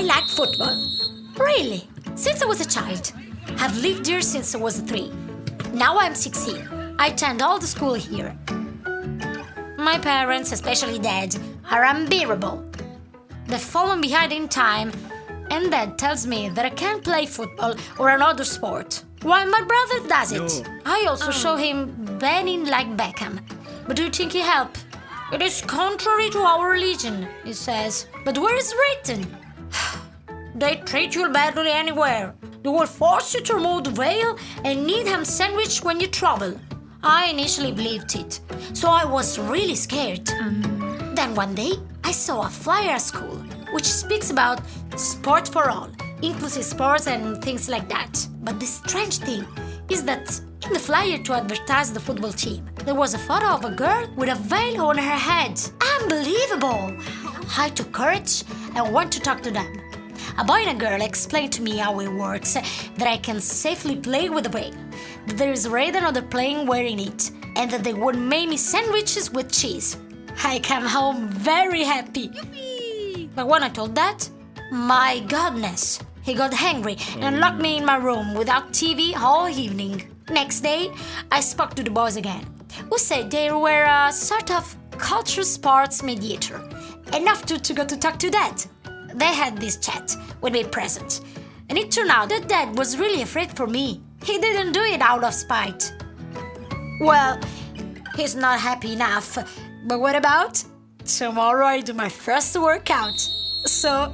I like football. Really? Since I was a child. I've lived here since I was three. Now I'm 16. I attend all the school here. My parents, especially dad, are unbearable. They fall behind in time, and dad tells me that I can't play football or another sport, while my brother does it. No. I also show him bending like Beckham. But do you think he help? It is contrary to our religion, he says. But where is written? They treat you badly anywhere. They will force you to remove the veil and need ham sandwich when you travel. I initially believed it, so I was really scared. Mm. Then one day, I saw a flyer at school which speaks about sport for all, inclusive sports and things like that. But the strange thing is that in the flyer to advertise the football team, there was a photo of a girl with a veil on her head. Unbelievable! I took courage and went to talk to them. A boy and a girl explained to me how it works, that I can safely play with the veil, that there is already another playing wearing it, and that they would make me sandwiches with cheese. I came home very happy. But when I told that, my goodness, he got angry and locked me in my room without TV all evening. Next day, I spoke to the boys again, who said they were a sort of culture sports mediator, enough to, to go to talk to Dad. They had this chat with me present, and it turned out that Dad was really afraid for me. He didn't do it out of spite. Well, he's not happy enough. But what about? Tomorrow I do my first workout. So